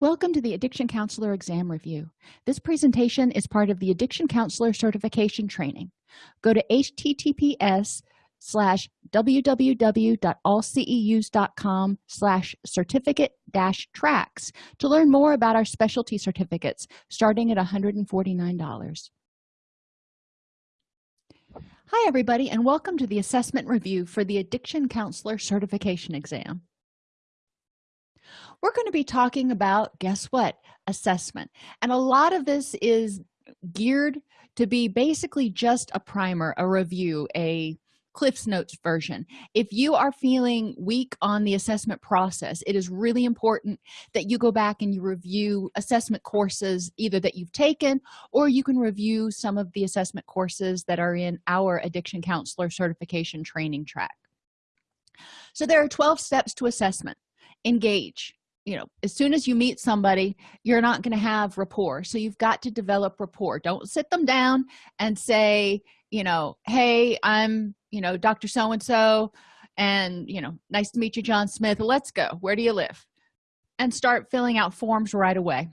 Welcome to the Addiction Counselor Exam Review. This presentation is part of the Addiction Counselor Certification Training. Go to https slash www.allceus.com slash certificate dash tracks to learn more about our specialty certificates starting at $149. Hi everybody and welcome to the assessment review for the Addiction Counselor Certification Exam we're going to be talking about guess what? Assessment. And a lot of this is geared to be basically just a primer a review a cliffs notes version. If you are feeling weak on the assessment process it is really important that you go back and you review assessment courses either that you've taken or you can review some of the assessment courses that are in our addiction counselor certification training track. So there are 12 steps to assessment. Engage you know as soon as you meet somebody you're not going to have rapport. So you've got to develop rapport. Don't sit them down and say you know hey i'm you know dr so and so and you know nice to meet you john smith. Let's go. Where do you live? And start filling out forms right away.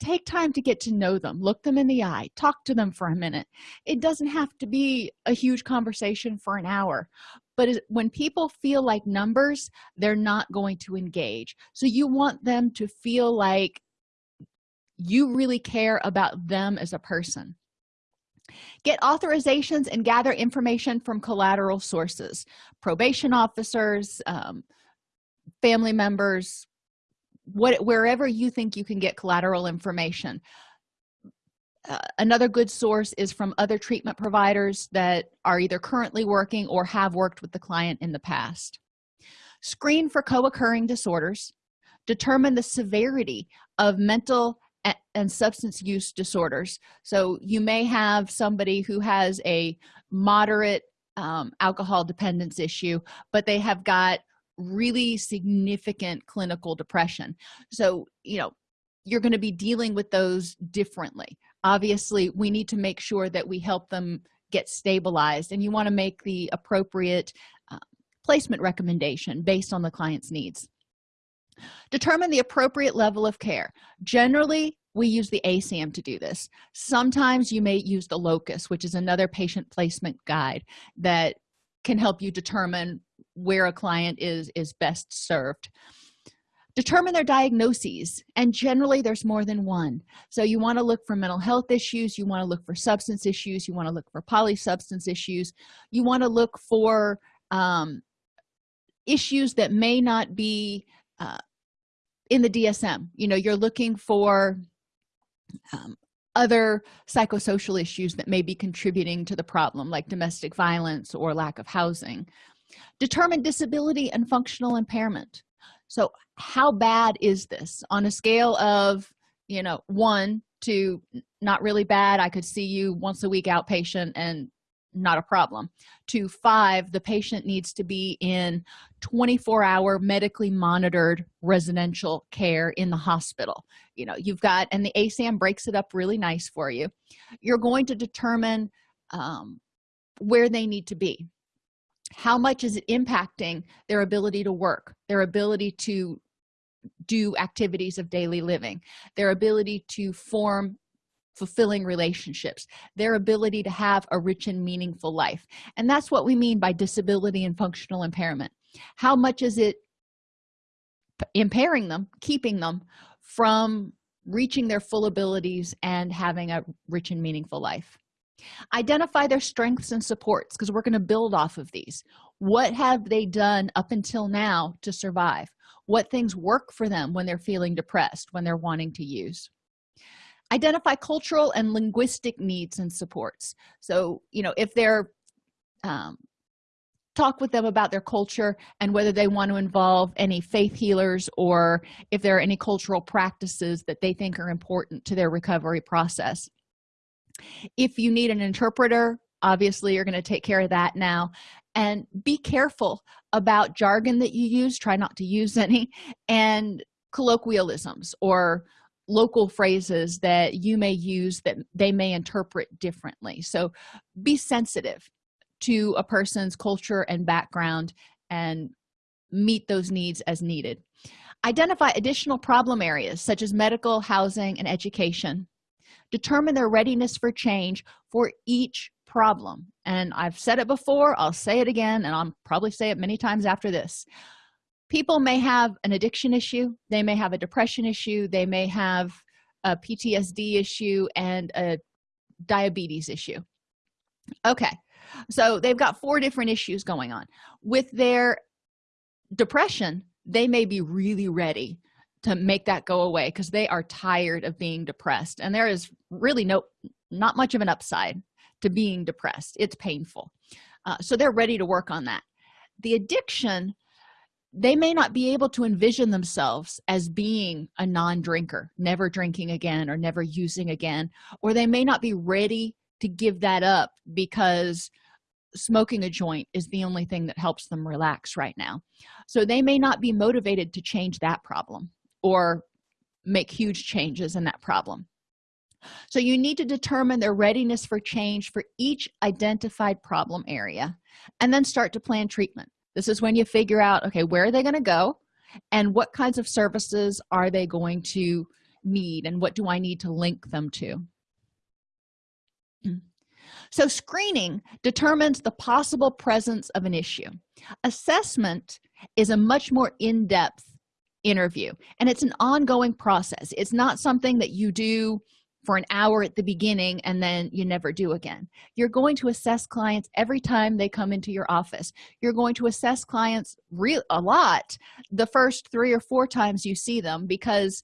Take time to get to know them. Look them in the eye. Talk to them for a minute. It doesn't have to be a huge conversation for an hour but when people feel like numbers they're not going to engage. So you want them to feel like you really care about them as a person. Get authorizations and gather information from collateral sources probation officers um, family members what wherever you think you can get collateral information uh, another good source is from other treatment providers that are either currently working or have worked with the client in the past. Screen for co-occurring disorders. Determine the severity of mental and substance use disorders. So you may have somebody who has a moderate um, alcohol dependence issue but they have got really significant clinical depression. So you know you're going to be dealing with those differently obviously we need to make sure that we help them get stabilized and you want to make the appropriate uh, placement recommendation based on the client's needs. Determine the appropriate level of care. Generally we use the asam to do this. Sometimes you may use the locus which is another patient placement guide that can help you determine where a client is is best served determine their diagnoses and generally there's more than one. So you want to look for mental health issues you want to look for substance issues you want to look for polysubstance issues. You want to look for um, issues that may not be uh, in the dsm you know you're looking for um, other psychosocial issues that may be contributing to the problem like domestic violence or lack of housing. Determine disability and functional impairment so how bad is this? On a scale of you know one to not really bad i could see you once a week outpatient and not a problem. To five the patient needs to be in 24 hour medically monitored residential care in the hospital. You know you've got and the asam breaks it up really nice for you. You're going to determine um, where they need to be how much is it impacting their ability to work their ability to do activities of daily living their ability to form fulfilling relationships their ability to have a rich and meaningful life? And that's what we mean by disability and functional impairment. How much is it impairing them keeping them from reaching their full abilities and having a rich and meaningful life identify their strengths and supports because we're going to build off of these. What have they done up until now to survive? What things work for them when they're feeling depressed when they're wanting to use? Identify cultural and linguistic needs and supports. So you know if they're um, talk with them about their culture and whether they want to involve any faith healers or if there are any cultural practices that they think are important to their recovery process if you need an interpreter obviously you're going to take care of that now. And be careful about jargon that you use try not to use any and colloquialisms or local phrases that you may use that they may interpret differently. So be sensitive to a person's culture and background and meet those needs as needed. Identify additional problem areas such as medical housing and education determine their readiness for change for each problem. And i've said it before i'll say it again and i'll probably say it many times after this. People may have an addiction issue they may have a depression issue they may have a ptsd issue and a diabetes issue. Okay so they've got four different issues going on. With their depression they may be really ready to make that go away because they are tired of being depressed and there is really no not much of an upside to being depressed. It's painful. Uh, so they're ready to work on that. The addiction they may not be able to envision themselves as being a non-drinker never drinking again or never using again or they may not be ready to give that up because smoking a joint is the only thing that helps them relax right now. So they may not be motivated to change that problem or make huge changes in that problem. So you need to determine their readiness for change for each identified problem area and then start to plan treatment. This is when you figure out okay where are they going to go and what kinds of services are they going to need and what do i need to link them to? Hmm. So screening determines the possible presence of an issue. Assessment is a much more in-depth interview. And it's an ongoing process. It's not something that you do for an hour at the beginning and then you never do again. You're going to assess clients every time they come into your office. You're going to assess clients real a lot the first three or four times you see them because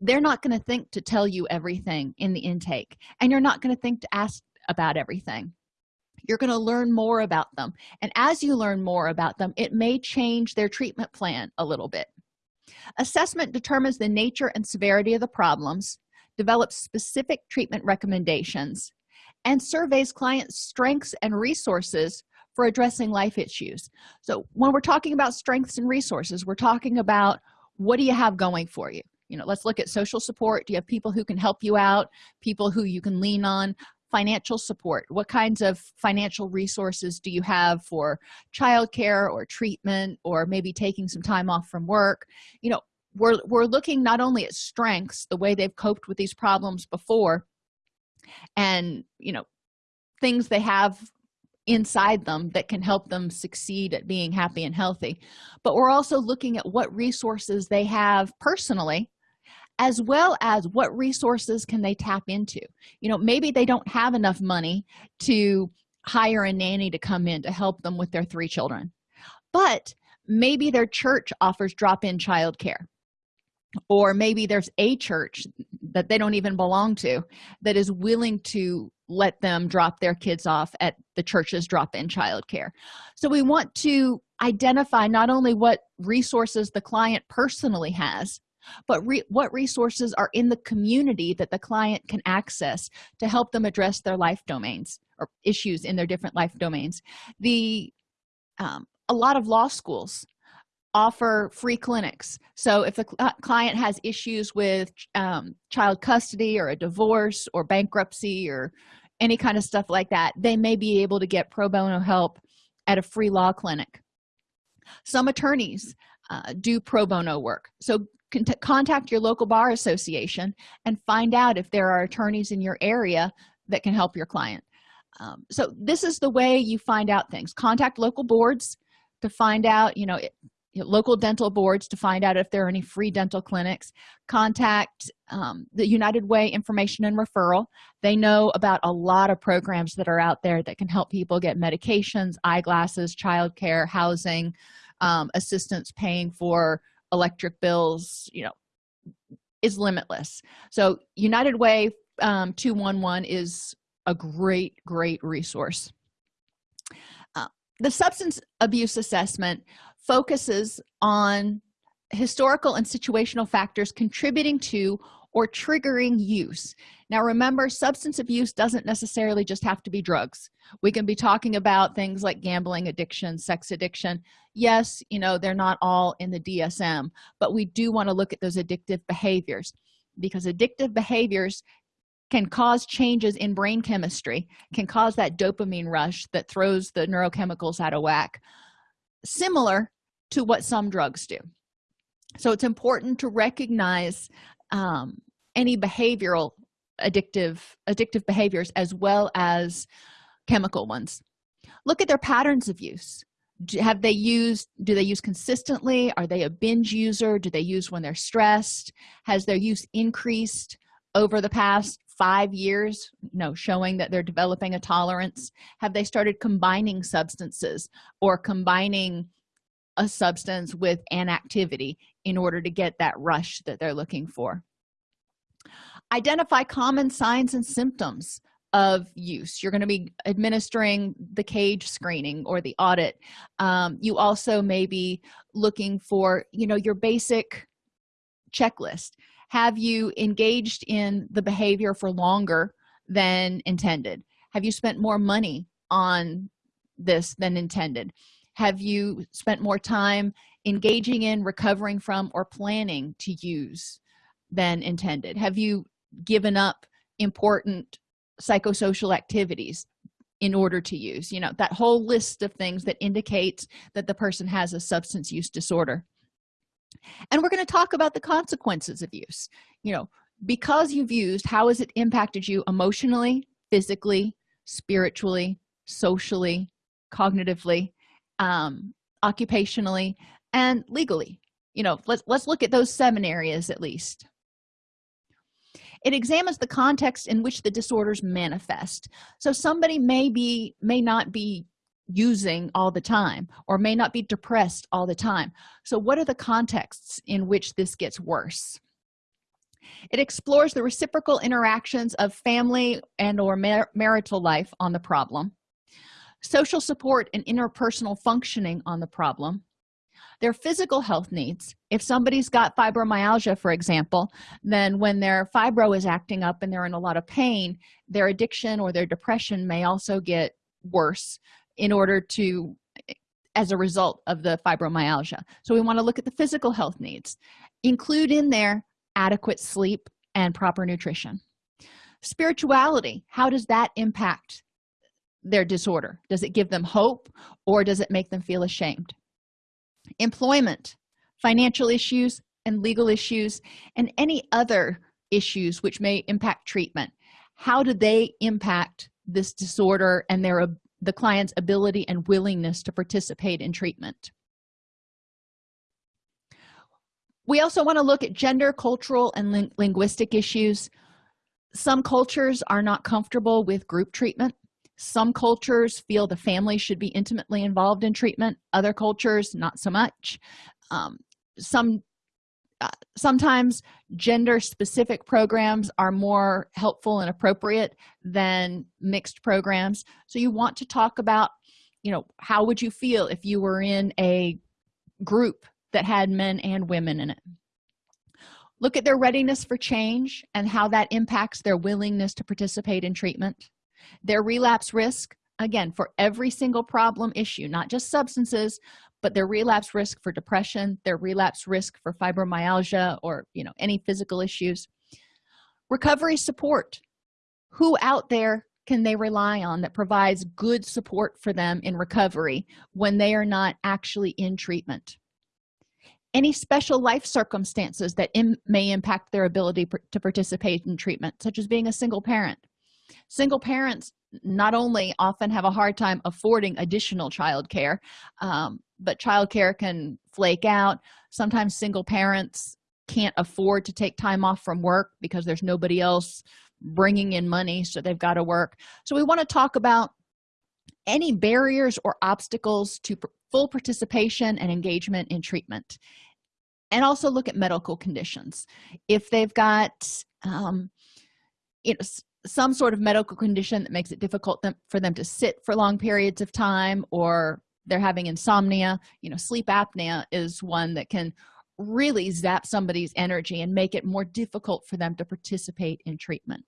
they're not going to think to tell you everything in the intake. And you're not going to think to ask about everything. You're going to learn more about them. And as you learn more about them it may change their treatment plan a little bit assessment determines the nature and severity of the problems develops specific treatment recommendations and surveys clients strengths and resources for addressing life issues. So when we're talking about strengths and resources we're talking about what do you have going for you? You know let's look at social support. Do you have people who can help you out people who you can lean on financial support? What kinds of financial resources do you have for childcare or treatment or maybe taking some time off from work? You know we're we're looking not only at strengths the way they've coped with these problems before and you know things they have inside them that can help them succeed at being happy and healthy. But we're also looking at what resources they have personally as well as what resources can they tap into. You know maybe they don't have enough money to hire a nanny to come in to help them with their three children but maybe their church offers drop-in childcare. Or maybe there's a church that they don't even belong to that is willing to let them drop their kids off at the church's drop-in childcare. So we want to identify not only what resources the client personally has but re what resources are in the community that the client can access to help them address their life domains or issues in their different life domains? The um, a lot of law schools offer free clinics. So if the cl client has issues with um, child custody or a divorce or bankruptcy or any kind of stuff like that they may be able to get pro bono help at a free law clinic. Some attorneys uh, do pro bono work. So contact your local bar association and find out if there are attorneys in your area that can help your client. Um, so this is the way you find out things. Contact local boards to find out you know, it, local dental boards to find out if there are any free dental clinics. Contact um, the united way information and referral. They know about a lot of programs that are out there that can help people get medications eyeglasses childcare housing um, assistance paying for electric bills you know is limitless. So united way um, 211 is a great great resource. Uh, the substance abuse assessment focuses on historical and situational factors contributing to or triggering use. Now remember substance abuse doesn't necessarily just have to be drugs. We can be talking about things like gambling addiction sex addiction. Yes you know they're not all in the dsm but we do want to look at those addictive behaviors because addictive behaviors can cause changes in brain chemistry can cause that dopamine rush that throws the neurochemicals out of whack similar to what some drugs do. So it's important to recognize um, any behavioral addictive addictive behaviors as well as chemical ones. Look at their patterns of use. Have they used do they use consistently? Are they a binge user? Do they use when they're stressed? Has their use increased over the past five years? No showing that they're developing a tolerance. Have they started combining substances or combining a substance with an activity in order to get that rush that they're looking for. Identify common signs and symptoms of use. You're going to be administering the cage screening or the audit. Um, you also may be looking for you know your basic checklist. Have you engaged in the behavior for longer than intended? Have you spent more money on this than intended have you spent more time engaging in recovering from or planning to use than intended? Have you given up important psychosocial activities in order to use? You know that whole list of things that indicates that the person has a substance use disorder. And we're going to talk about the consequences of use. You know because you've used how has it impacted you emotionally physically spiritually socially cognitively um, occupationally and legally. You know let's let's look at those seven areas at least. It examines the context in which the disorders manifest. So somebody may be may not be using all the time or may not be depressed all the time. So what are the contexts in which this gets worse? It explores the reciprocal interactions of family and or mar marital life on the problem social support and interpersonal functioning on the problem their physical health needs. If somebody's got fibromyalgia for example then when their fibro is acting up and they're in a lot of pain their addiction or their depression may also get worse in order to as a result of the fibromyalgia. So we want to look at the physical health needs. Include in there adequate sleep and proper nutrition. Spirituality how does that impact their disorder? Does it give them hope or does it make them feel ashamed? Employment financial issues and legal issues and any other issues which may impact treatment. How do they impact this disorder and their the client's ability and willingness to participate in treatment? We also want to look at gender cultural and ling linguistic issues. Some cultures are not comfortable with group treatment some cultures feel the family should be intimately involved in treatment other cultures not so much. Um, some uh, sometimes gender specific programs are more helpful and appropriate than mixed programs. So you want to talk about you know how would you feel if you were in a group that had men and women in it? Look at their readiness for change and how that impacts their willingness to participate in treatment their relapse risk again for every single problem issue not just substances but their relapse risk for depression their relapse risk for fibromyalgia or you know any physical issues. Recovery support. Who out there can they rely on that provides good support for them in recovery when they are not actually in treatment? Any special life circumstances that Im may impact their ability to participate in treatment such as being a single parent single parents not only often have a hard time affording additional child care um, but child care can flake out. Sometimes single parents can't afford to take time off from work because there's nobody else bringing in money so they've got to work. So we want to talk about any barriers or obstacles to full participation and engagement in treatment and also look at medical conditions. If they've got um, you know some sort of medical condition that makes it difficult for them to sit for long periods of time or they're having insomnia you know sleep apnea is one that can really zap somebody's energy and make it more difficult for them to participate in treatment.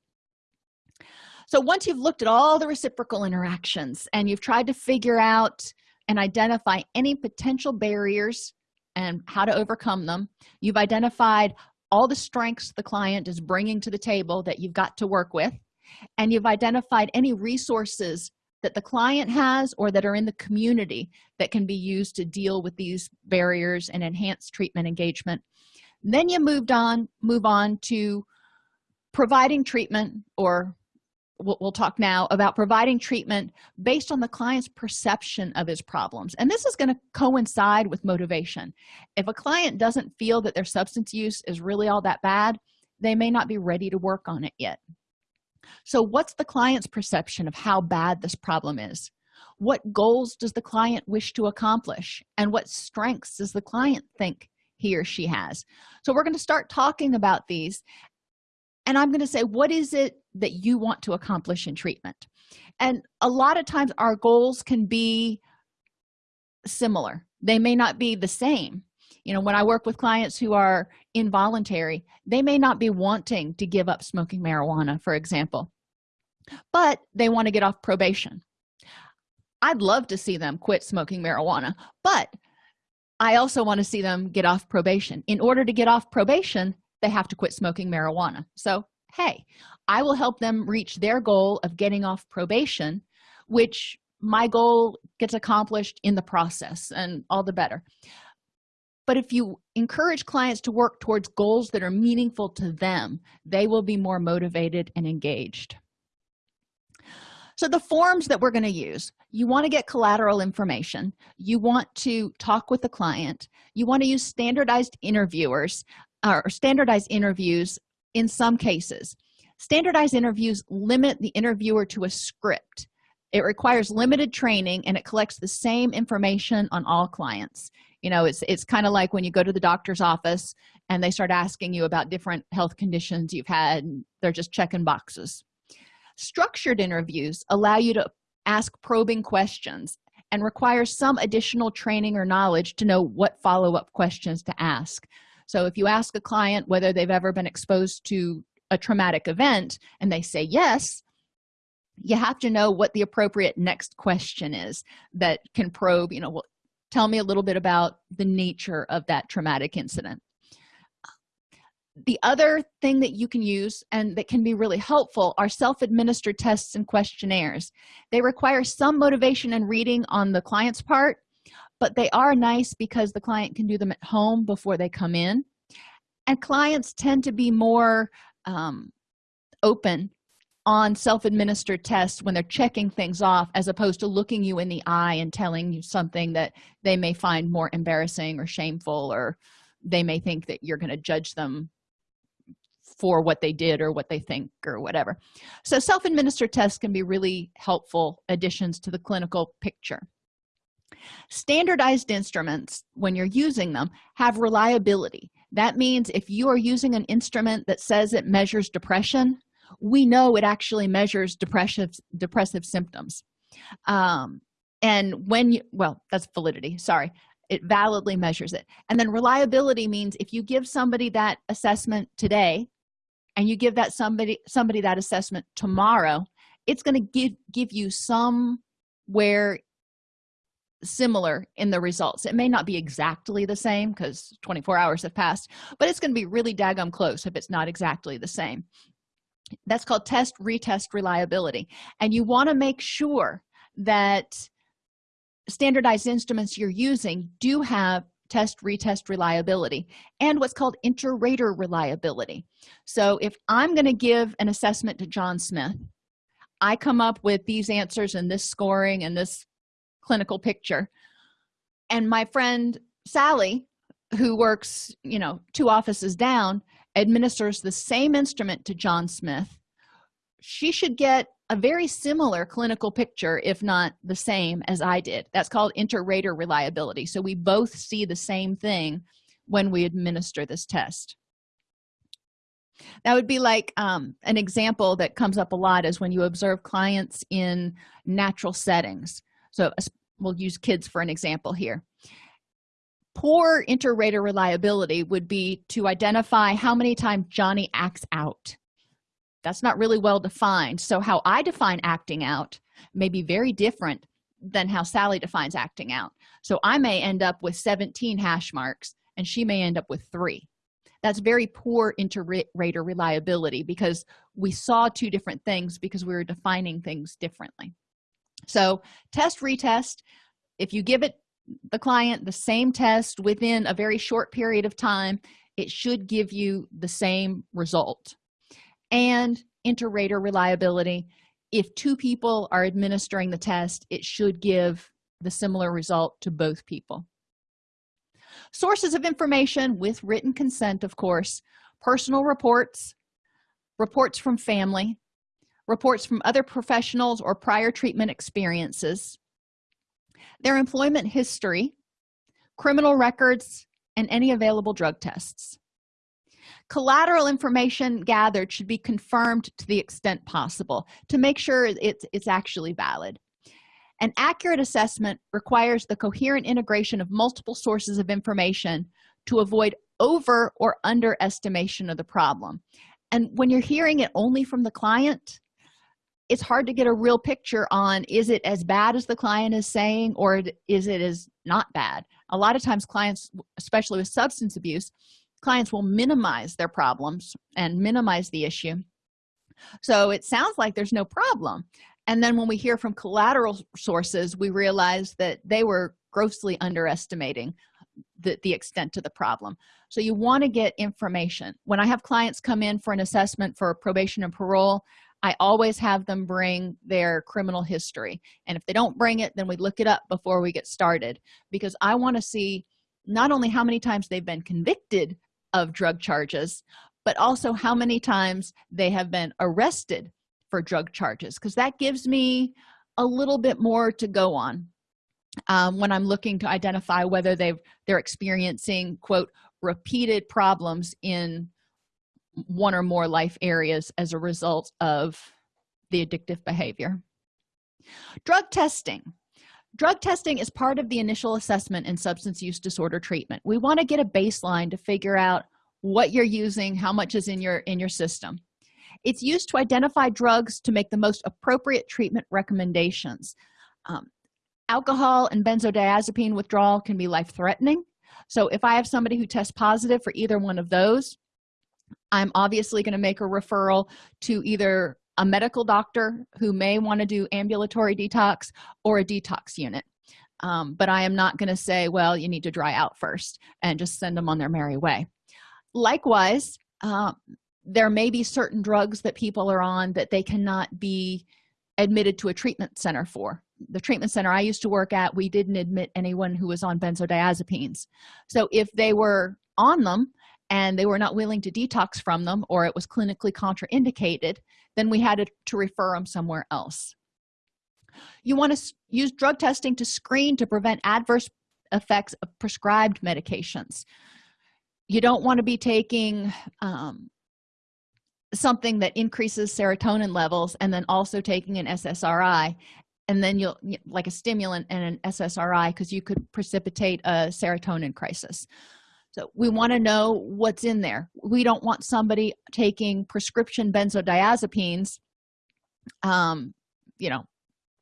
So once you've looked at all the reciprocal interactions and you've tried to figure out and identify any potential barriers and how to overcome them you've identified all the strengths the client is bringing to the table that you've got to work with and you've identified any resources that the client has or that are in the community that can be used to deal with these barriers and enhance treatment engagement. Then you moved on move on to providing treatment or we'll, we'll, talk now about providing treatment based on the client's perception of his problems. And this is going to coincide with motivation. If a client doesn't feel that their substance use is really all that bad they may not be ready to work on it yet. So what's the client's perception of how bad this problem is? What goals does the client wish to accomplish? And what strengths does the client think he or she has? So we're going to start talking about these and i'm going to say what is it that you want to accomplish in treatment? And a lot of times our goals can be similar. They may not be the same. You know when i work with clients who are involuntary they may not be wanting to give up smoking marijuana for example but they want to get off probation. I'd love to see them quit smoking marijuana but i also want to see them get off probation. In order to get off probation they have to quit smoking marijuana. So hey i will help them reach their goal of getting off probation which my goal gets accomplished in the process and all the better. But if you encourage clients to work towards goals that are meaningful to them they will be more motivated and engaged. So the forms that we're going to use you want to get collateral information. You want to talk with the client. You want to use standardized interviewers or standardized interviews in some cases. Standardized interviews limit the interviewer to a script. It requires limited training and it collects the same information on all clients. You know it's it's kind of like when you go to the doctor's office and they start asking you about different health conditions you've had they're just checking boxes. Structured interviews allow you to ask probing questions and require some additional training or knowledge to know what follow-up questions to ask so if you ask a client whether they've ever been exposed to a traumatic event and they say yes you have to know what the appropriate next question is that can probe you know well, tell me a little bit about the nature of that traumatic incident. The other thing that you can use and that can be really helpful are self-administered tests and questionnaires. They require some motivation and reading on the client's part but they are nice because the client can do them at home before they come in. And clients tend to be more um, open on self-administered tests when they're checking things off as opposed to looking you in the eye and telling you something that they may find more embarrassing or shameful or they may think that you're going to judge them for what they did or what they think or whatever. So self-administered tests can be really helpful additions to the clinical picture standardized instruments when you're using them have reliability. That means if you are using an instrument that says it measures depression we know it actually measures depressive depressive symptoms. Um, and when you well that's validity sorry. It validly measures it. And then reliability means if you give somebody that assessment today and you give that somebody somebody that assessment tomorrow it's going to give give you somewhere similar in the results. It may not be exactly the same because 24 hours have passed but it's going to be really daggum close if it's not exactly the same. That's called test retest reliability and you want to make sure that standardized instruments you're using do have test retest reliability and what's called inter-rater reliability. So if i'm going to give an assessment to john smith i come up with these answers and this scoring and this clinical picture. And my friend sally who works you know two offices down administers the same instrument to john smith. She should get a very similar clinical picture if not the same as i did. That's called inter-rater reliability. So we both see the same thing when we administer this test. That would be like um, an example that comes up a lot is when you observe clients in natural settings so we'll use kids for an example here. Poor inter-rater reliability would be to identify how many times johnny acts out. That's not really well defined. So how i define acting out may be very different than how sally defines acting out. So i may end up with 17 hash marks and she may end up with three. That's very poor inter-rater reliability because we saw two different things because we were defining things differently so test retest. If you give it the client the same test within a very short period of time it should give you the same result. And inter-rater reliability. If two people are administering the test it should give the similar result to both people. Sources of information with written consent of course. Personal reports reports from family reports from other professionals or prior treatment experiences their employment history criminal records and any available drug tests. Collateral information gathered should be confirmed to the extent possible to make sure it's, it's actually valid. An accurate assessment requires the coherent integration of multiple sources of information to avoid over or underestimation of the problem. And when you're hearing it only from the client it's hard to get a real picture on is it as bad as the client is saying or is it as not bad? A lot of times clients especially with substance abuse clients will minimize their problems and minimize the issue. So it sounds like there's no problem. And then when we hear from collateral sources we realize that they were grossly underestimating the, the extent of the problem. So you want to get information. When i have clients come in for an assessment for probation and parole i always have them bring their criminal history. And if they don't bring it then we look it up before we get started. Because i want to see not only how many times they've been convicted of drug charges but also how many times they have been arrested for drug charges. Because that gives me a little bit more to go on um, when i'm looking to identify whether they've they're experiencing quote repeated problems in one or more life areas as a result of the addictive behavior. Drug testing. Drug testing is part of the initial assessment in substance use disorder treatment. We want to get a baseline to figure out what you're using how much is in your in your system. It's used to identify drugs to make the most appropriate treatment recommendations. Um, alcohol and benzodiazepine withdrawal can be life-threatening. So if i have somebody who tests positive for either one of those i'm obviously going to make a referral to either a medical doctor who may want to do ambulatory detox or a detox unit. Um, but i am not going to say well you need to dry out first and just send them on their merry way. Likewise uh, there may be certain drugs that people are on that they cannot be admitted to a treatment center for. The treatment center i used to work at we didn't admit anyone who was on benzodiazepines. So if they were on them and they were not willing to detox from them or it was clinically contraindicated then we had to, refer them somewhere else. You want to use drug testing to screen to prevent adverse effects of prescribed medications. You don't want to be taking um, something that increases serotonin levels and then also taking an ssri and then you'll like a stimulant and an ssri because you could precipitate a serotonin crisis so we want to know what's in there. We don't want somebody taking prescription benzodiazepines um you know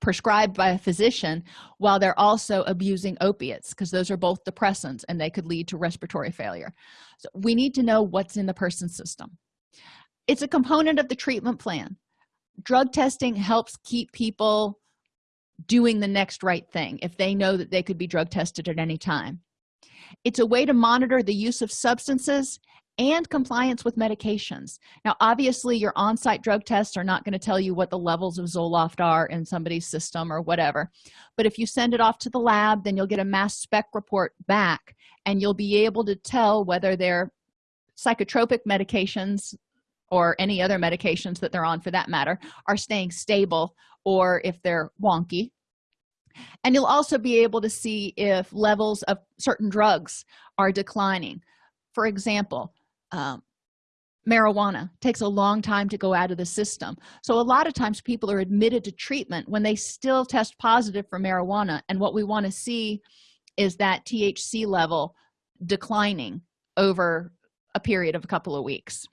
prescribed by a physician while they're also abusing opiates because those are both depressants and they could lead to respiratory failure. So we need to know what's in the person's system. It's a component of the treatment plan. Drug testing helps keep people doing the next right thing if they know that they could be drug tested at any time it's a way to monitor the use of substances and compliance with medications. Now obviously your on-site drug tests are not going to tell you what the levels of zoloft are in somebody's system or whatever. But if you send it off to the lab then you'll get a mass spec report back and you'll be able to tell whether they're psychotropic medications or any other medications that they're on for that matter are staying stable or if they're wonky and you'll also be able to see if levels of certain drugs are declining. For example um, marijuana takes a long time to go out of the system. So a lot of times people are admitted to treatment when they still test positive for marijuana. And what we want to see is that thc level declining over a period of a couple of weeks.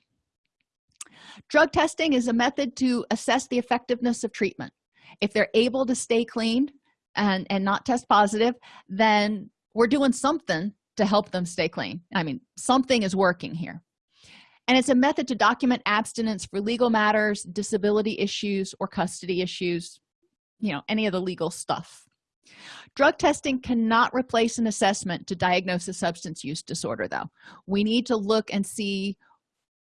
Drug testing is a method to assess the effectiveness of treatment. If they're able to stay clean and and not test positive then we're doing something to help them stay clean. I mean something is working here. And it's a method to document abstinence for legal matters disability issues or custody issues you know any of the legal stuff. Drug testing cannot replace an assessment to diagnose a substance use disorder though. We need to look and see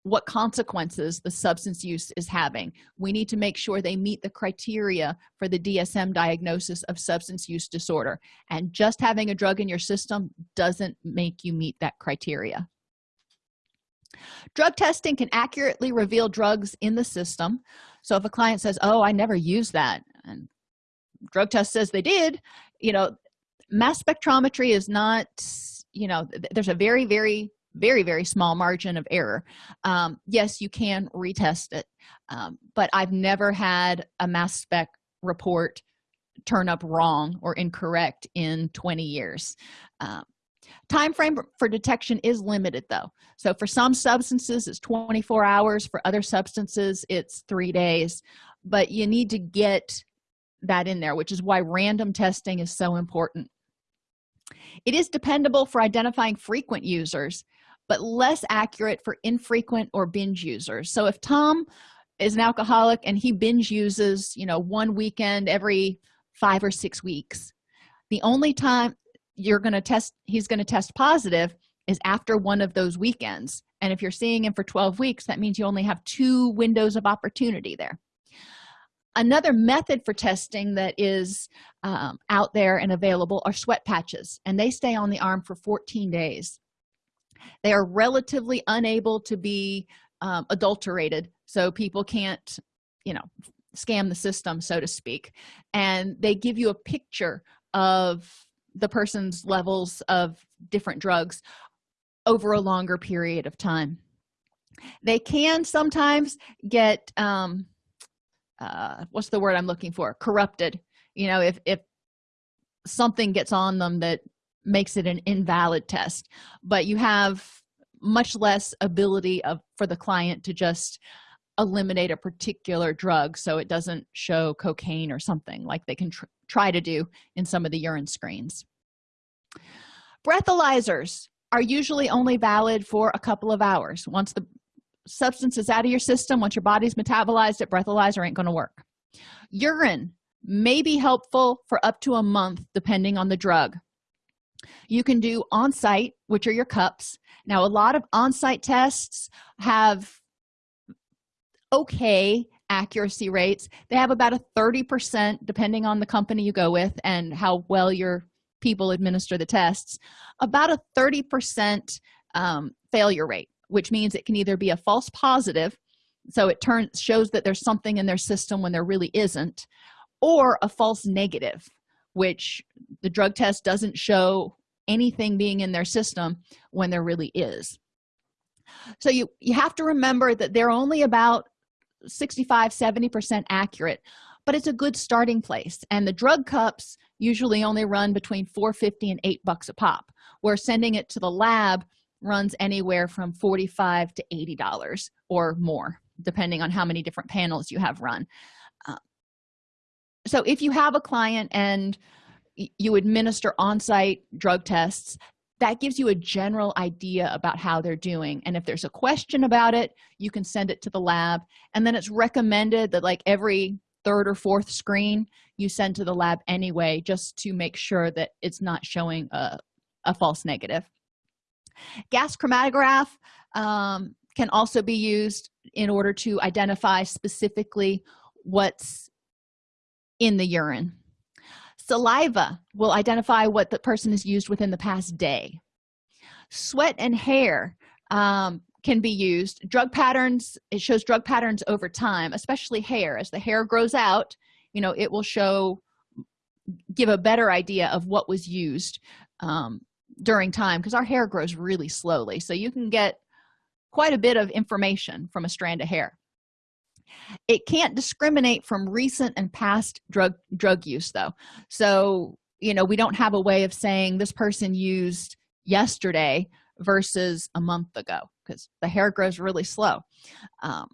what consequences the substance use is having. We need to make sure they meet the criteria for the dsm diagnosis of substance use disorder. And just having a drug in your system doesn't make you meet that criteria. Drug testing can accurately reveal drugs in the system. So if a client says oh i never used that and drug test says they did you know mass spectrometry is not you know there's a very very very very small margin of error. Um, yes you can retest it um, but i've never had a mass spec report turn up wrong or incorrect in 20 years. Um, time frame for detection is limited though. So for some substances it's 24 hours. For other substances it's three days. But you need to get that in there which is why random testing is so important. It is dependable for identifying frequent users but less accurate for infrequent or binge users. So if tom is an alcoholic and he binge uses you know one weekend every five or six weeks the only time you're going to test he's going to test positive is after one of those weekends. And if you're seeing him for 12 weeks that means you only have two windows of opportunity there. Another method for testing that is um, out there and available are sweat patches and they stay on the arm for 14 days they are relatively unable to be um, adulterated so people can't you know scam the system so to speak. And they give you a picture of the person's levels of different drugs over a longer period of time. They can sometimes get um uh what's the word i'm looking for? Corrupted. You know if if something gets on them that makes it an invalid test but you have much less ability of for the client to just eliminate a particular drug so it doesn't show cocaine or something like they can tr try to do in some of the urine screens. Breathalyzers are usually only valid for a couple of hours. Once the substance is out of your system once your body's metabolized it breathalyzer ain't going to work. Urine may be helpful for up to a month depending on the drug you can do on-site which are your cups. Now a lot of on-site tests have okay accuracy rates. They have about a 30 percent depending on the company you go with and how well your people administer the tests about a 30 percent um, failure rate which means it can either be a false positive so it turns shows that there's something in their system when there really isn't or a false negative which the drug test doesn't show anything being in their system when there really is. So you you have to remember that they're only about 65 70 percent accurate but it's a good starting place. And the drug cups usually only run between 450 and 8 bucks a pop where sending it to the lab runs anywhere from 45 to 80 dollars or more depending on how many different panels you have run so if you have a client and you administer on-site drug tests that gives you a general idea about how they're doing. And if there's a question about it you can send it to the lab. And then it's recommended that like every third or fourth screen you send to the lab anyway just to make sure that it's not showing a, a false negative. Gas chromatograph um, can also be used in order to identify specifically what's in the urine. Saliva will identify what the person has used within the past day. Sweat and hair um, can be used. Drug patterns it shows drug patterns over time especially hair. As the hair grows out you know it will show give a better idea of what was used um, during time because our hair grows really slowly. So you can get quite a bit of information from a strand of hair it can't discriminate from recent and past drug drug use though. So you know we don't have a way of saying this person used yesterday versus a month ago because the hair grows really slow. Um,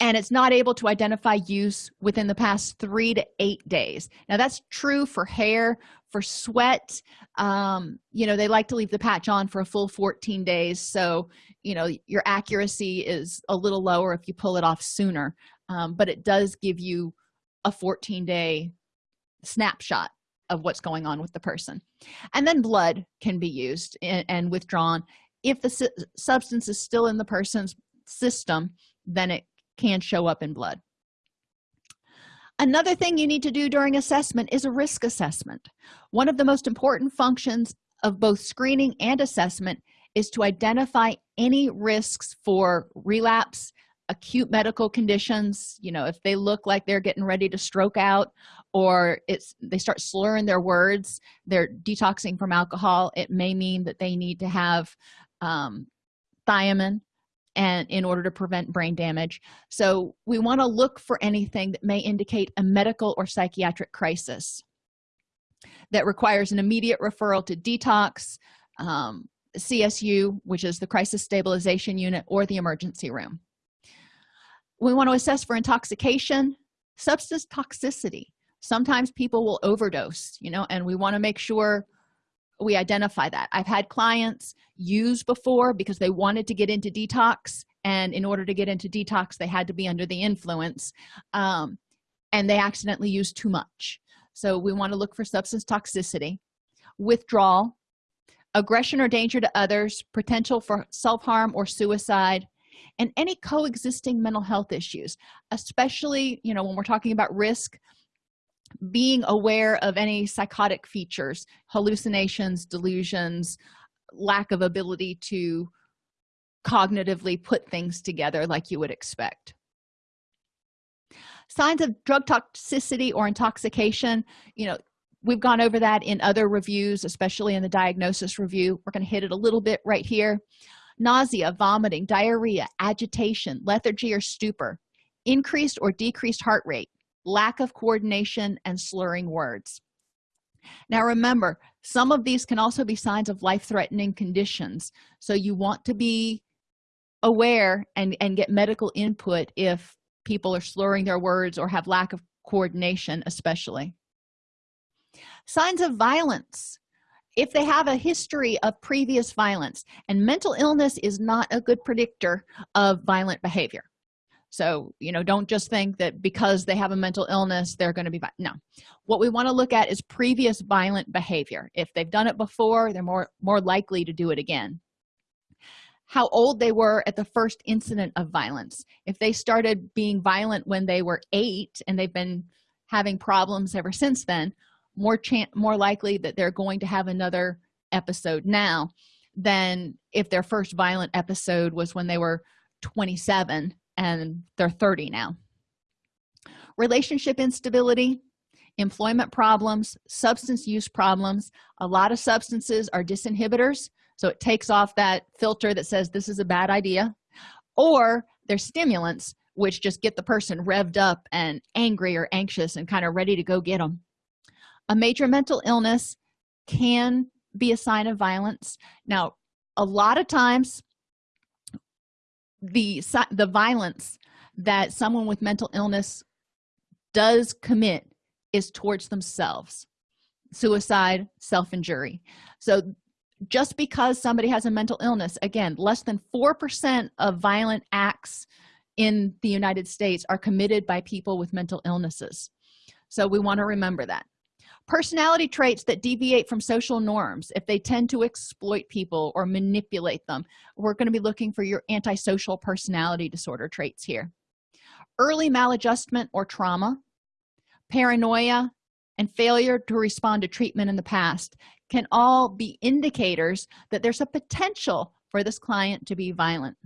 and it's not able to identify use within the past three to eight days. Now that's true for hair for sweat. Um, you know they like to leave the patch on for a full 14 days. So you know your accuracy is a little lower if you pull it off sooner. Um, but it does give you a 14 day snapshot of what's going on with the person. And then blood can be used and, and withdrawn. If the su substance is still in the person's system then it can show up in blood. Another thing you need to do during assessment is a risk assessment. One of the most important functions of both screening and assessment is to identify any risks for relapse acute medical conditions you know if they look like they're getting ready to stroke out or it's they start slurring their words they're detoxing from alcohol it may mean that they need to have um, thiamine and in order to prevent brain damage. So we want to look for anything that may indicate a medical or psychiatric crisis that requires an immediate referral to detox um, csu which is the crisis stabilization unit or the emergency room. We want to assess for intoxication substance toxicity. Sometimes people will overdose you know and we want to make sure we identify that. I've had clients use before because they wanted to get into detox and in order to get into detox they had to be under the influence um, and they accidentally used too much. So we want to look for substance toxicity withdrawal aggression or danger to others potential for self-harm or suicide and any coexisting mental health issues especially you know when we're talking about risk being aware of any psychotic features hallucinations delusions lack of ability to cognitively put things together like you would expect. Signs of drug toxicity or intoxication you know we've gone over that in other reviews especially in the diagnosis review. We're going to hit it a little bit right here. Nausea vomiting diarrhea agitation lethargy or stupor increased or decreased heart rate lack of coordination and slurring words. Now remember some of these can also be signs of life-threatening conditions. So you want to be aware and and get medical input if people are slurring their words or have lack of coordination especially. Signs of violence. If they have a history of previous violence and mental illness is not a good predictor of violent behavior so you know don't just think that because they have a mental illness they're going to be no. What we want to look at is previous violent behavior. If they've done it before they're more more likely to do it again. How old they were at the first incident of violence. If they started being violent when they were eight and they've been having problems ever since then more chance more likely that they're going to have another episode now than if their first violent episode was when they were 27 and they're 30 now. Relationship instability employment problems substance use problems a lot of substances are disinhibitors so it takes off that filter that says this is a bad idea. Or they're stimulants which just get the person revved up and angry or anxious and kind of ready to go get them a major mental illness can be a sign of violence. Now a lot of times the the violence that someone with mental illness does commit is towards themselves. Suicide self-injury. So just because somebody has a mental illness again less than four percent of violent acts in the united states are committed by people with mental illnesses. So we want to remember that personality traits that deviate from social norms if they tend to exploit people or manipulate them we're going to be looking for your antisocial personality disorder traits here. Early maladjustment or trauma paranoia and failure to respond to treatment in the past can all be indicators that there's a potential for this client to be violent.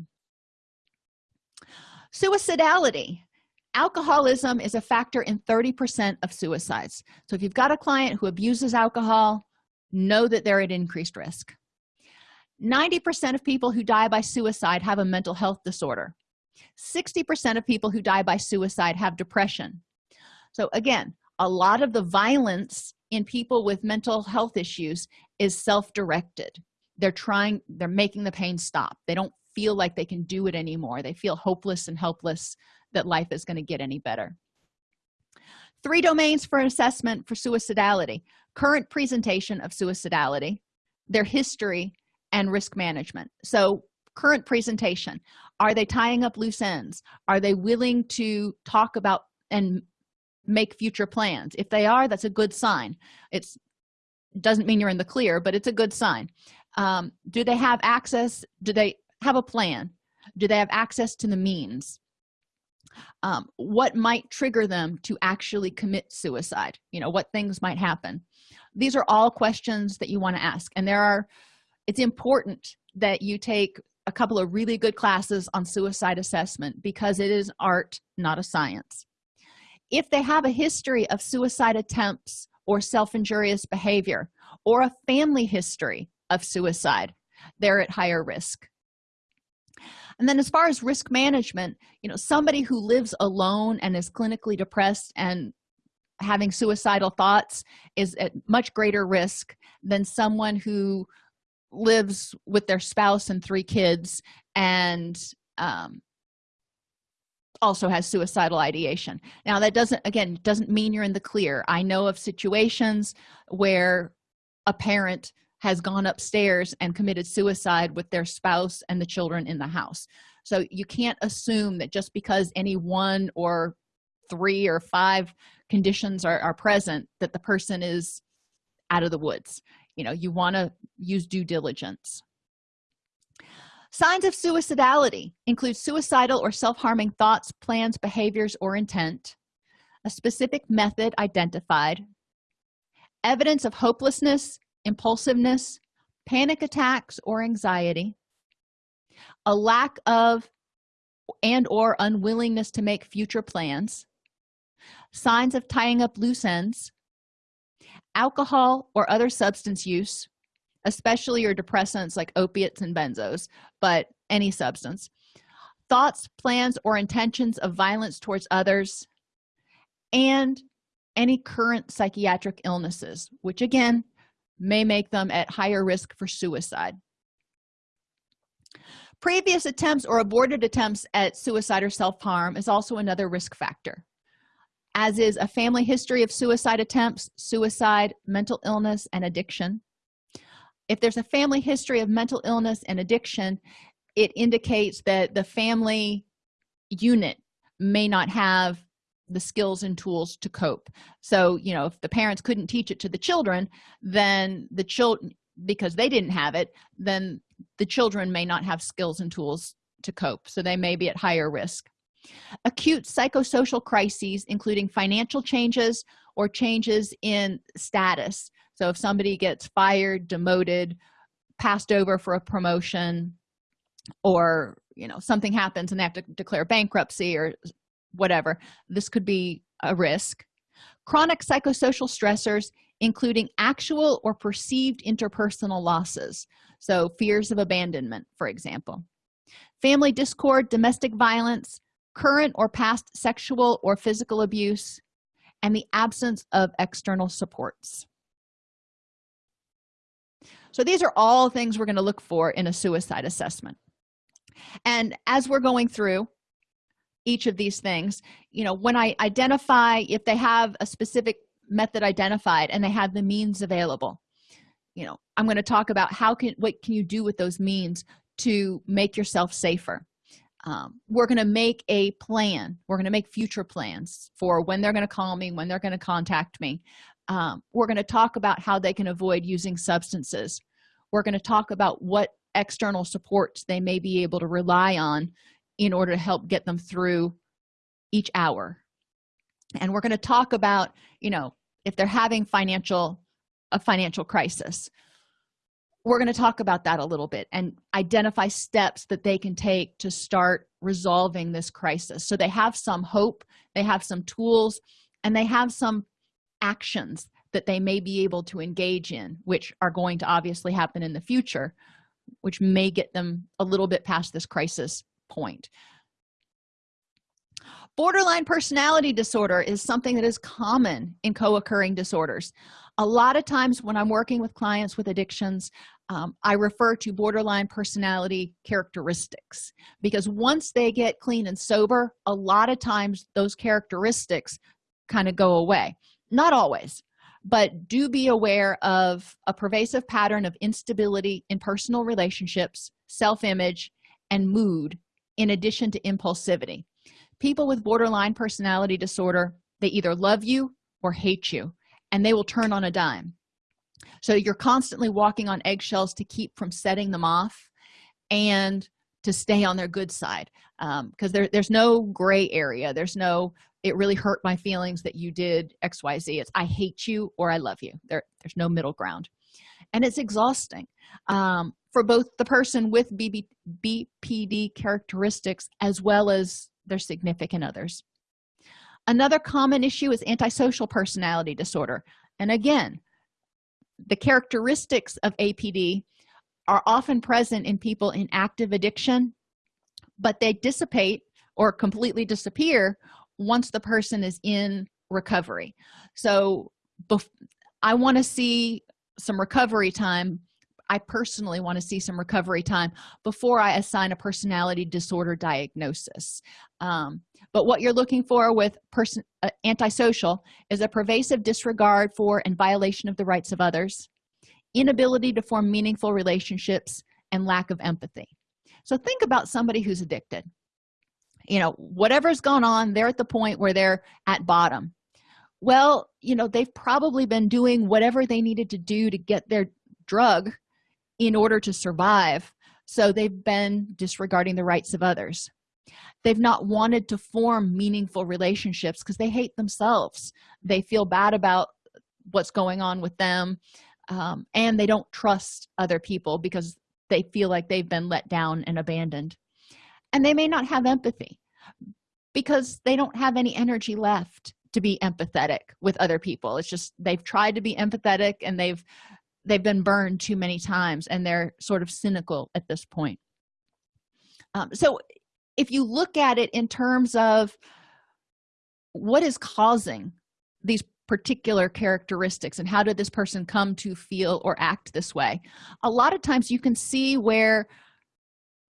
Suicidality alcoholism is a factor in 30 percent of suicides. So if you've got a client who abuses alcohol know that they're at increased risk. 90 percent of people who die by suicide have a mental health disorder. 60 percent of people who die by suicide have depression. So again a lot of the violence in people with mental health issues is self-directed. They're trying they're making the pain stop. They don't feel like they can do it anymore. They feel hopeless and helpless that life is going to get any better. Three domains for assessment for suicidality. Current presentation of suicidality their history and risk management. So current presentation. Are they tying up loose ends? Are they willing to talk about and make future plans? If they are that's a good sign. It's doesn't mean you're in the clear but it's a good sign. Um, do they have access do they have a plan? Do they have access to the means um, what might trigger them to actually commit suicide you know what things might happen. These are all questions that you want to ask and there are it's important that you take a couple of really good classes on suicide assessment because it is art not a science. If they have a history of suicide attempts or self-injurious behavior or a family history of suicide they're at higher risk and then as far as risk management you know somebody who lives alone and is clinically depressed and having suicidal thoughts is at much greater risk than someone who lives with their spouse and three kids and um, also has suicidal ideation. Now that doesn't again doesn't mean you're in the clear. I know of situations where a parent has gone upstairs and committed suicide with their spouse and the children in the house. So you can't assume that just because any one or three or five conditions are, are present that the person is out of the woods. You know you want to use due diligence. Signs of suicidality include suicidal or self-harming thoughts plans behaviors or intent a specific method identified evidence of hopelessness impulsiveness panic attacks or anxiety a lack of and or unwillingness to make future plans signs of tying up loose ends alcohol or other substance use especially your depressants like opiates and benzos but any substance thoughts plans or intentions of violence towards others and any current psychiatric illnesses which again may make them at higher risk for suicide. Previous attempts or aborted attempts at suicide or self-harm is also another risk factor as is a family history of suicide attempts suicide mental illness and addiction. If there's a family history of mental illness and addiction it indicates that the family unit may not have the skills and tools to cope. So you know if the parents couldn't teach it to the children then the children because they didn't have it then the children may not have skills and tools to cope so they may be at higher risk. Acute psychosocial crises including financial changes or changes in status. So if somebody gets fired demoted passed over for a promotion or you know something happens and they have to declare bankruptcy or whatever. This could be a risk. Chronic psychosocial stressors including actual or perceived interpersonal losses. So fears of abandonment for example. Family discord domestic violence current or past sexual or physical abuse and the absence of external supports. So these are all things we're going to look for in a suicide assessment. And as we're going through each of these things. You know when i identify if they have a specific method identified and they have the means available you know i'm going to talk about how can what can you do with those means to make yourself safer. Um, we're going to make a plan. We're going to make future plans for when they're going to call me when they're going to contact me. Um, we're going to talk about how they can avoid using substances. We're going to talk about what external supports they may be able to rely on in order to help get them through each hour. And we're going to talk about you know if they're having financial a financial crisis. We're going to talk about that a little bit and identify steps that they can take to start resolving this crisis. So they have some hope they have some tools and they have some actions that they may be able to engage in which are going to obviously happen in the future which may get them a little bit past this crisis point. Borderline personality disorder is something that is common in co-occurring disorders. A lot of times when i'm working with clients with addictions um, i refer to borderline personality characteristics because once they get clean and sober a lot of times those characteristics kind of go away. Not always but do be aware of a pervasive pattern of instability in personal relationships self-image and mood in addition to impulsivity. People with borderline personality disorder they either love you or hate you and they will turn on a dime. So you're constantly walking on eggshells to keep from setting them off and to stay on their good side because um, there, there's no gray area. There's no it really hurt my feelings that you did xyz it's i hate you or i love you. There there's no middle ground and it's exhausting um, for both the person with BB, bpd characteristics as well as their significant others. Another common issue is antisocial personality disorder and again the characteristics of apd are often present in people in active addiction but they dissipate or completely disappear once the person is in recovery. So i want to see some recovery time. I personally want to see some recovery time before i assign a personality disorder diagnosis. Um, but what you're looking for with person uh, antisocial is a pervasive disregard for and violation of the rights of others inability to form meaningful relationships and lack of empathy. So think about somebody who's addicted. You know whatever's gone on they're at the point where they're at bottom well you know they've probably been doing whatever they needed to do to get their drug in order to survive. So they've been disregarding the rights of others. They've not wanted to form meaningful relationships because they hate themselves. They feel bad about what's going on with them um, and they don't trust other people because they feel like they've been let down and abandoned. And they may not have empathy because they don't have any energy left to be empathetic with other people. It's just they've tried to be empathetic and they've they've been burned too many times and they're sort of cynical at this point. Um, so if you look at it in terms of what is causing these particular characteristics and how did this person come to feel or act this way a lot of times you can see where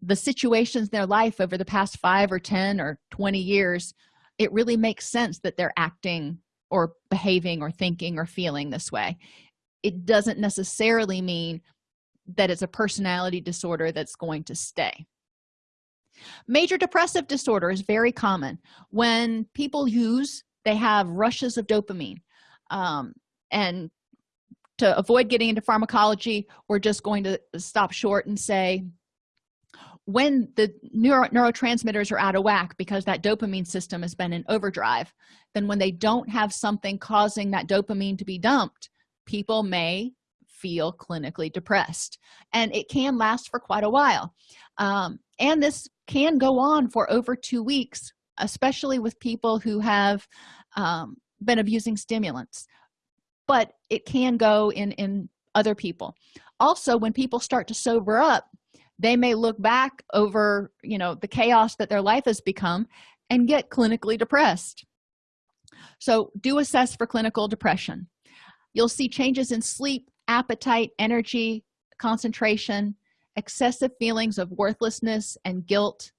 the situations in their life over the past five or ten or 20 years it really makes sense that they're acting or behaving or thinking or feeling this way. It doesn't necessarily mean that it's a personality disorder that's going to stay. Major depressive disorder is very common. When people use they have rushes of dopamine um, and to avoid getting into pharmacology we're just going to stop short and say when the neuro neurotransmitters are out of whack because that dopamine system has been in overdrive then when they don't have something causing that dopamine to be dumped people may feel clinically depressed. And it can last for quite a while. Um, and this can go on for over two weeks especially with people who have um, been abusing stimulants. But it can go in in other people. Also when people start to sober up they may look back over you know the chaos that their life has become and get clinically depressed. So do assess for clinical depression. You'll see changes in sleep appetite energy concentration excessive feelings of worthlessness and guilt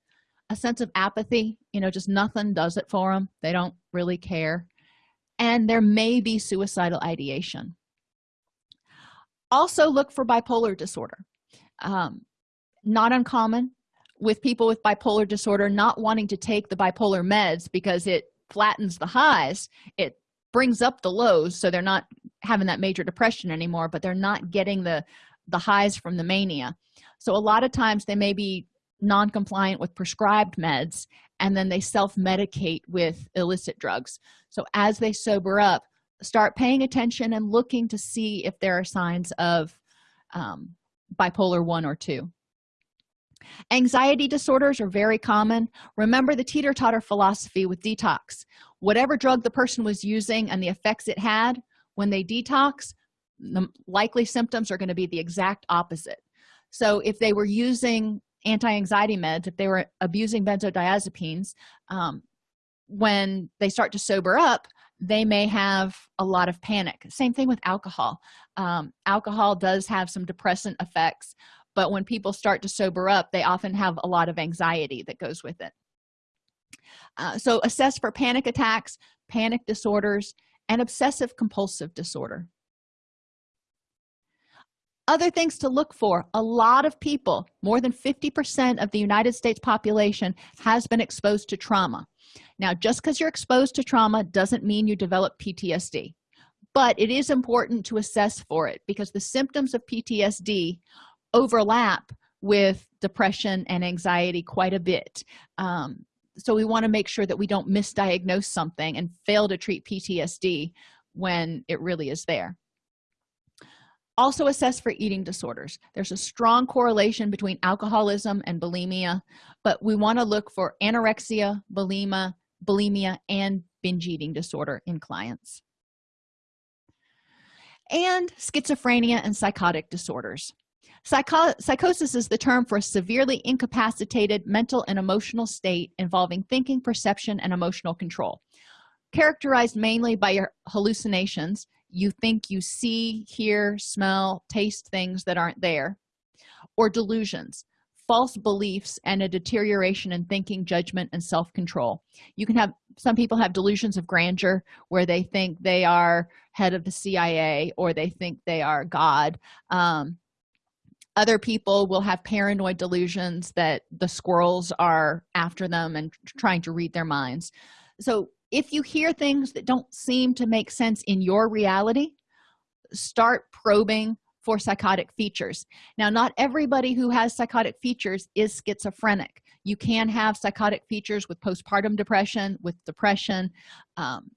a sense of apathy you know just nothing does it for them they don't really care. And there may be suicidal ideation. Also look for bipolar disorder. Um, not uncommon with people with bipolar disorder not wanting to take the bipolar meds because it flattens the highs. It brings up the lows so they're not having that major depression anymore but they're not getting the the highs from the mania. So a lot of times they may be non-compliant with prescribed meds and then they self-medicate with illicit drugs. So as they sober up start paying attention and looking to see if there are signs of um, bipolar one or two anxiety disorders are very common. Remember the teeter-totter philosophy with detox. Whatever drug the person was using and the effects it had when they detox the likely symptoms are going to be the exact opposite. So if they were using anti-anxiety meds if they were abusing benzodiazepines um, when they start to sober up they may have a lot of panic. Same thing with alcohol. Um, alcohol does have some depressant effects but when people start to sober up they often have a lot of anxiety that goes with it. Uh, so assess for panic attacks panic disorders and obsessive compulsive disorder. Other things to look for a lot of people more than 50 percent of the united states population has been exposed to trauma. Now just because you're exposed to trauma doesn't mean you develop ptsd but it is important to assess for it because the symptoms of ptsd overlap with depression and anxiety quite a bit. Um, so we want to make sure that we don't misdiagnose something and fail to treat ptsd when it really is there. Also assess for eating disorders. There's a strong correlation between alcoholism and bulimia but we want to look for anorexia bulimia bulimia and binge eating disorder in clients. And schizophrenia and psychotic disorders Psycho psychosis is the term for a severely incapacitated mental and emotional state involving thinking perception and emotional control. Characterized mainly by your hallucinations you think you see hear smell taste things that aren't there or delusions false beliefs and a deterioration in thinking judgment and self-control. You can have some people have delusions of grandeur where they think they are head of the cia or they think they are god um, other people will have paranoid delusions that the squirrels are after them and trying to read their minds. So if you hear things that don't seem to make sense in your reality start probing for psychotic features. Now not everybody who has psychotic features is schizophrenic. You can have psychotic features with postpartum depression with depression um,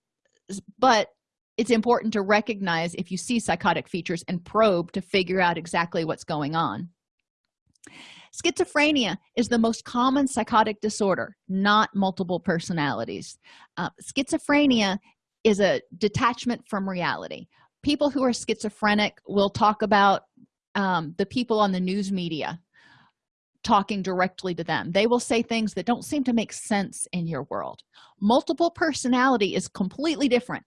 but it's important to recognize if you see psychotic features and probe to figure out exactly what's going on. Schizophrenia is the most common psychotic disorder not multiple personalities. Uh, schizophrenia is a detachment from reality. People who are schizophrenic will talk about um, the people on the news media talking directly to them. They will say things that don't seem to make sense in your world. Multiple personality is completely different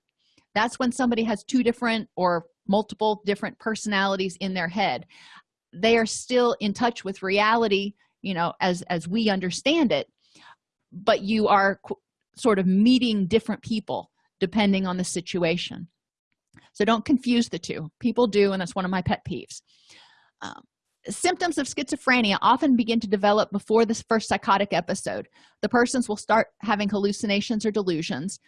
that's when somebody has two different or multiple different personalities in their head. They are still in touch with reality you know as as we understand it but you are sort of meeting different people depending on the situation. So don't confuse the two. People do and that's one of my pet peeves. Um, symptoms of schizophrenia often begin to develop before this first psychotic episode. The persons will start having hallucinations or delusions.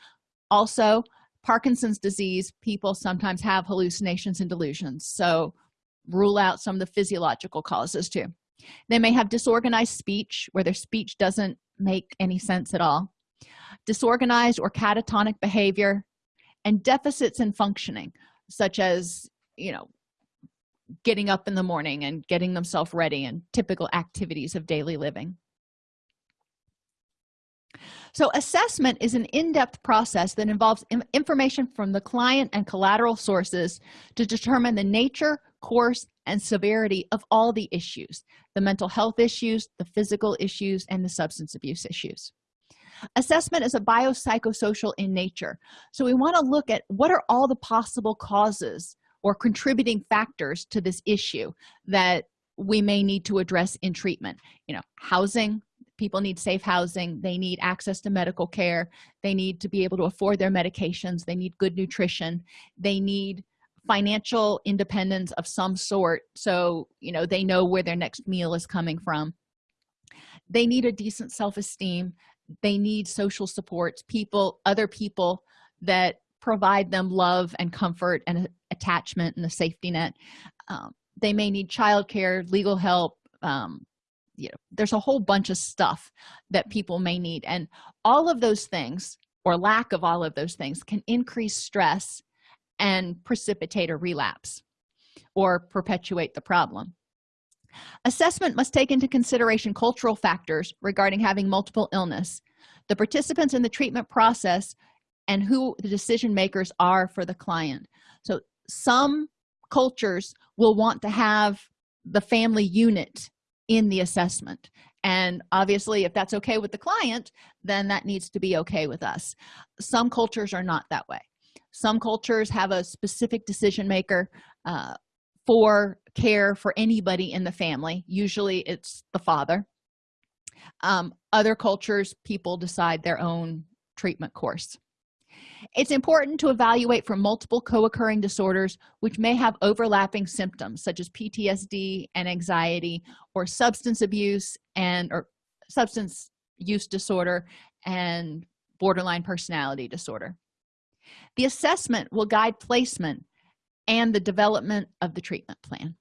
Also parkinson's disease people sometimes have hallucinations and delusions. So rule out some of the physiological causes too. They may have disorganized speech where their speech doesn't make any sense at all. Disorganized or catatonic behavior and deficits in functioning such as you know getting up in the morning and getting themselves ready and typical activities of daily living so assessment is an in-depth process that involves information from the client and collateral sources to determine the nature course and severity of all the issues the mental health issues the physical issues and the substance abuse issues. Assessment is a biopsychosocial in nature so we want to look at what are all the possible causes or contributing factors to this issue that we may need to address in treatment. You know housing people need safe housing. They need access to medical care. They need to be able to afford their medications. They need good nutrition. They need financial independence of some sort so you know they know where their next meal is coming from. They need a decent self-esteem. They need social supports people other people that provide them love and comfort and attachment and a safety net. Um, they may need childcare legal help um, you know there's a whole bunch of stuff that mm-hmm. people may need and all of those things or lack of all of those things can increase stress and precipitate a relapse or perpetuate the problem. Assessment must take into consideration cultural factors regarding having multiple illness the participants in the treatment process and who the decision makers are for the client. So some cultures will want to have the family unit in the assessment. And obviously if that's okay with the client then that needs to be okay with us. Some cultures are not that way. Some cultures have a specific decision maker uh, for care for anybody in the family. Usually it's the father. Um, other cultures people decide their own treatment course it's important to evaluate for multiple co-occurring disorders which may have overlapping symptoms such as ptsd and anxiety or substance abuse and or substance use disorder and borderline personality disorder. The assessment will guide placement and the development of the treatment plan